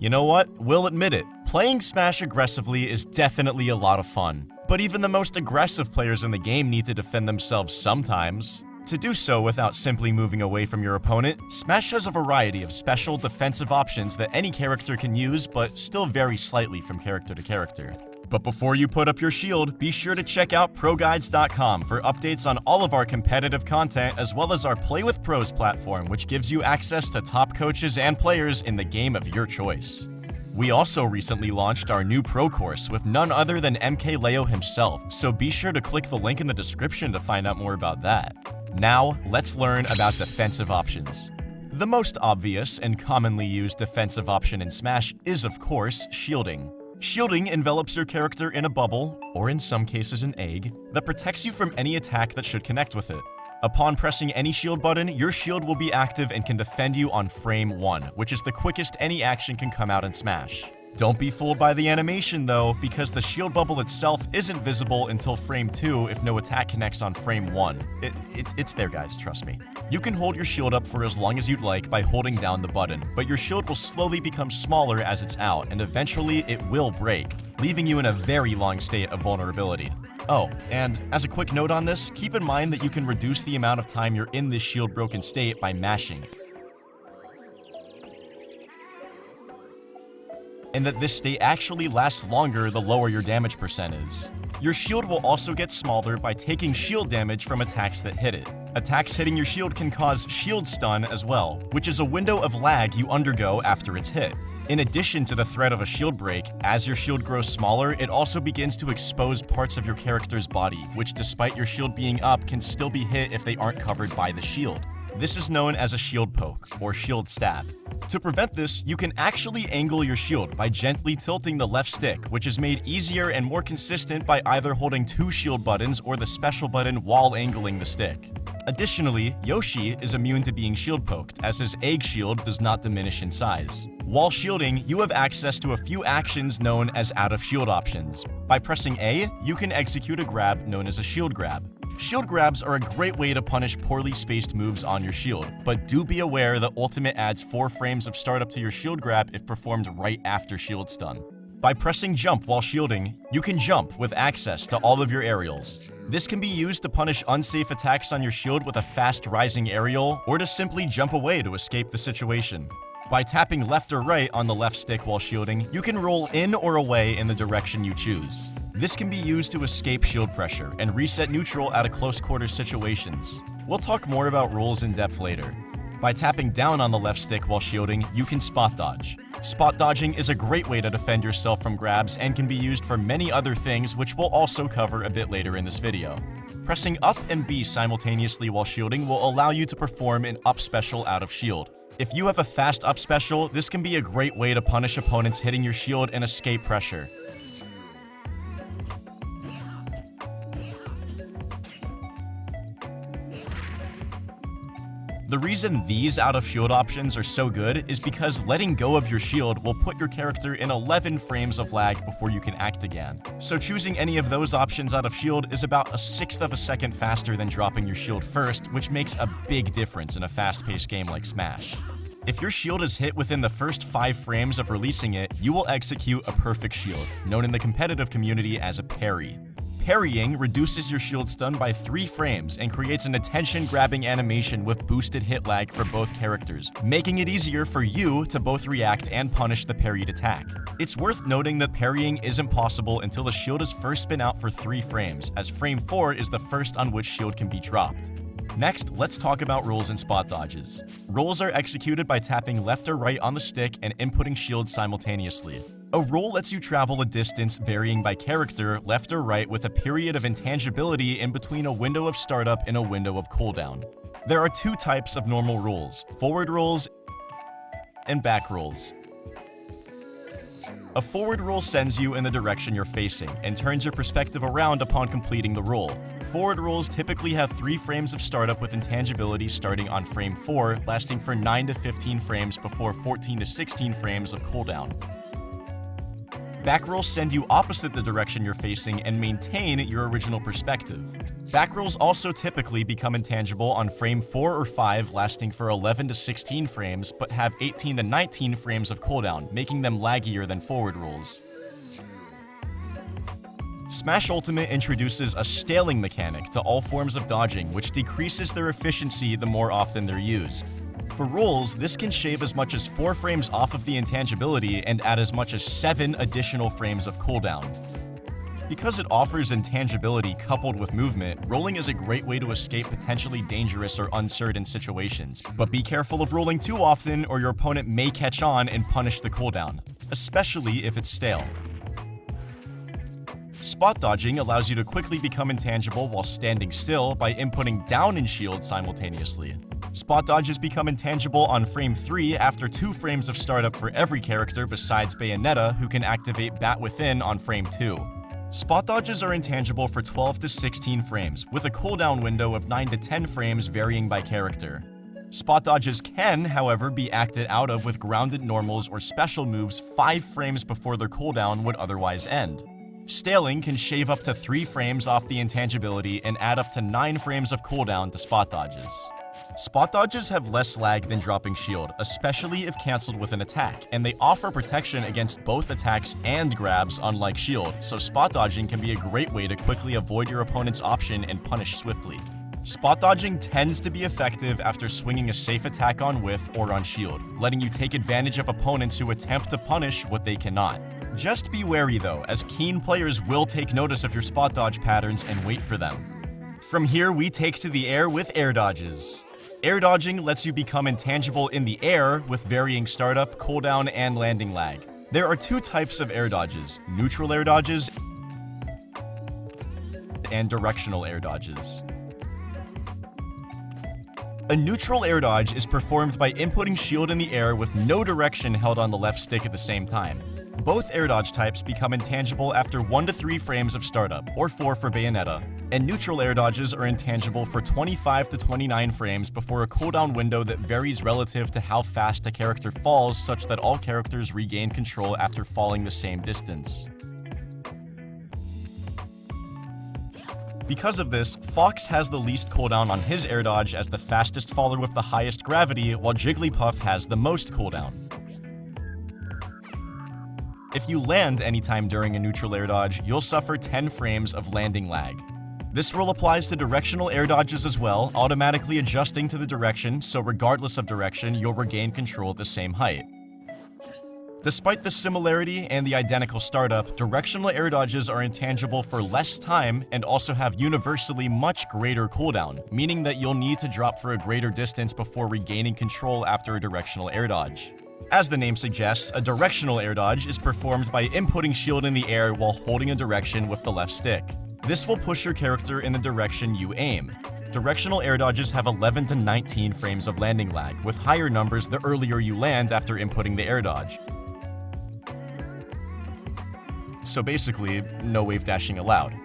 You know what? We'll admit it. Playing Smash aggressively is definitely a lot of fun. But even the most aggressive players in the game need to defend themselves sometimes. To do so without simply moving away from your opponent, Smash has a variety of special defensive options that any character can use, but still vary slightly from character to character. But before you put up your shield, be sure to check out ProGuides.com for updates on all of our competitive content as well as our Play with Pros platform, which gives you access to top coaches and players in the game of your choice. We also recently launched our new Pro course with none other than MKLeo himself, so be sure to click the link in the description to find out more about that. Now, let's learn about defensive options. The most obvious and commonly used defensive option in Smash is, of course, shielding. Shielding envelops your character in a bubble, or in some cases an egg, that protects you from any attack that should connect with it. Upon pressing any shield button, your shield will be active and can defend you on frame 1, which is the quickest any action can come out in Smash. Don't be fooled by the animation though, because the shield bubble itself isn't visible until frame 2 if no attack connects on frame 1. It, it's, it's there guys, trust me. You can hold your shield up for as long as you'd like by holding down the button, but your shield will slowly become smaller as it's out, and eventually it will break, leaving you in a very long state of vulnerability. Oh, and as a quick note on this, keep in mind that you can reduce the amount of time you're in this shield broken state by mashing. And that this state actually lasts longer the lower your damage percent is. Your shield will also get smaller by taking shield damage from attacks that hit it. Attacks hitting your shield can cause shield stun as well, which is a window of lag you undergo after it's hit. In addition to the threat of a shield break, as your shield grows smaller, it also begins to expose parts of your character's body, which despite your shield being up can still be hit if they aren't covered by the shield. This is known as a shield poke, or shield stab. To prevent this, you can actually angle your shield by gently tilting the left stick, which is made easier and more consistent by either holding two shield buttons or the special button while angling the stick. Additionally, Yoshi is immune to being shield poked, as his egg shield does not diminish in size. While shielding, you have access to a few actions known as out of shield options. By pressing A, you can execute a grab known as a shield grab. Shield grabs are a great way to punish poorly spaced moves on your shield, but do be aware the ultimate adds 4 frames of startup to your shield grab if performed right after shield stun. By pressing jump while shielding, you can jump with access to all of your aerials. This can be used to punish unsafe attacks on your shield with a fast rising aerial, or to simply jump away to escape the situation. By tapping left or right on the left stick while shielding, you can roll in or away in the direction you choose. This can be used to escape shield pressure and reset neutral out of close quarter situations. We'll talk more about rolls in depth later. By tapping down on the left stick while shielding, you can spot dodge. Spot dodging is a great way to defend yourself from grabs and can be used for many other things which we'll also cover a bit later in this video. Pressing up and B simultaneously while shielding will allow you to perform an up special out of shield. If you have a fast up special, this can be a great way to punish opponents hitting your shield and escape pressure. The reason these out of shield options are so good is because letting go of your shield will put your character in 11 frames of lag before you can act again. So choosing any of those options out of shield is about a sixth of a second faster than dropping your shield first, which makes a big difference in a fast-paced game like Smash. If your shield is hit within the first 5 frames of releasing it, you will execute a perfect shield, known in the competitive community as a parry. Parrying reduces your shield stun by 3 frames and creates an attention-grabbing animation with boosted hit lag for both characters, making it easier for you to both react and punish the parried attack. It's worth noting that parrying isn't possible until the shield has first been out for 3 frames, as frame 4 is the first on which shield can be dropped. Next, let's talk about rolls and spot dodges. Rolls are executed by tapping left or right on the stick and inputting shield simultaneously. A roll lets you travel a distance varying by character, left or right, with a period of intangibility in between a window of startup and a window of cooldown. There are two types of normal rolls, forward rolls and back rolls. A forward roll sends you in the direction you're facing and turns your perspective around upon completing the roll. Forward rolls typically have 3 frames of startup with intangibility starting on frame 4, lasting for 9 to 15 frames before 14 to 16 frames of cooldown. Back rolls send you opposite the direction you're facing and maintain your original perspective. Back rolls also typically become intangible on frame 4 or 5 lasting for 11 to 16 frames, but have 18 to 19 frames of cooldown, making them laggier than forward rolls. Smash Ultimate introduces a staling mechanic to all forms of dodging, which decreases their efficiency the more often they're used. For rolls, this can shave as much as 4 frames off of the intangibility and add as much as 7 additional frames of cooldown. Because it offers intangibility coupled with movement, rolling is a great way to escape potentially dangerous or uncertain situations. But be careful of rolling too often or your opponent may catch on and punish the cooldown, especially if it's stale. Spot dodging allows you to quickly become intangible while standing still by inputting down and shield simultaneously. Spot dodges become intangible on frame 3 after 2 frames of startup for every character besides Bayonetta, who can activate Bat Within on frame 2. Spot dodges are intangible for 12 to 16 frames, with a cooldown window of 9 to 10 frames varying by character. Spot dodges can, however, be acted out of with grounded normals or special moves 5 frames before their cooldown would otherwise end. Staling can shave up to 3 frames off the intangibility and add up to 9 frames of cooldown to spot dodges. Spot dodges have less lag than dropping shield, especially if cancelled with an attack, and they offer protection against both attacks and grabs unlike shield, so spot dodging can be a great way to quickly avoid your opponent's option and punish swiftly. Spot dodging tends to be effective after swinging a safe attack on whiff or on shield, letting you take advantage of opponents who attempt to punish what they cannot. Just be wary though, as keen players will take notice of your spot dodge patterns and wait for them. From here, we take to the air with air dodges. Air dodging lets you become intangible in the air with varying startup, cooldown, and landing lag. There are two types of air dodges, neutral air dodges and directional air dodges. A neutral air dodge is performed by inputting shield in the air with no direction held on the left stick at the same time. Both air dodge types become intangible after 1 to 3 frames of startup, or 4 for Bayonetta, and neutral air dodges are intangible for 25 to 29 frames before a cooldown window that varies relative to how fast a character falls such that all characters regain control after falling the same distance. Because of this, Fox has the least cooldown on his air dodge as the fastest faller with the highest gravity, while Jigglypuff has the most cooldown. If you land anytime during a neutral air dodge, you'll suffer 10 frames of landing lag. This rule applies to directional air dodges as well, automatically adjusting to the direction, so regardless of direction, you'll regain control at the same height. Despite the similarity and the identical startup, directional air dodges are intangible for less time and also have universally much greater cooldown, meaning that you'll need to drop for a greater distance before regaining control after a directional air dodge. As the name suggests, a directional air dodge is performed by inputting shield in the air while holding a direction with the left stick. This will push your character in the direction you aim. Directional air dodges have 11 to 19 frames of landing lag, with higher numbers the earlier you land after inputting the air dodge. So basically, no wave dashing allowed.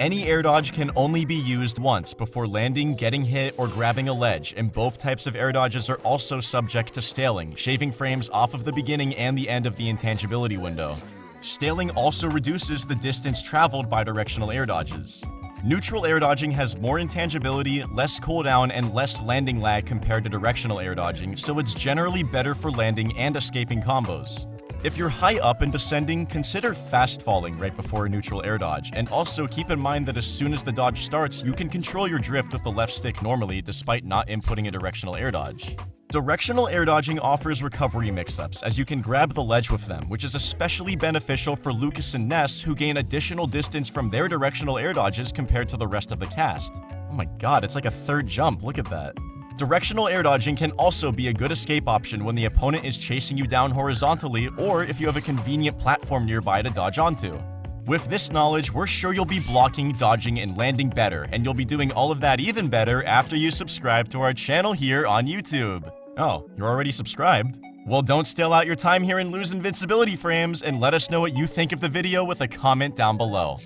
Any air dodge can only be used once before landing, getting hit, or grabbing a ledge, and both types of air dodges are also subject to staling, shaving frames off of the beginning and the end of the intangibility window. Staling also reduces the distance traveled by directional air dodges. Neutral air dodging has more intangibility, less cooldown, and less landing lag compared to directional air dodging, so it's generally better for landing and escaping combos. If you're high up and descending, consider fast falling right before a neutral air dodge, and also keep in mind that as soon as the dodge starts, you can control your drift with the left stick normally despite not inputting a directional air dodge. Directional air dodging offers recovery mix-ups, as you can grab the ledge with them, which is especially beneficial for Lucas and Ness, who gain additional distance from their directional air dodges compared to the rest of the cast. Oh my god, it's like a third jump, look at that. Directional air dodging can also be a good escape option when the opponent is chasing you down horizontally or if you have a convenient platform nearby to dodge onto. With this knowledge, we're sure you'll be blocking, dodging, and landing better, and you'll be doing all of that even better after you subscribe to our channel here on YouTube. Oh, you're already subscribed? Well, don't stale out your time here and lose invincibility frames, and let us know what you think of the video with a comment down below.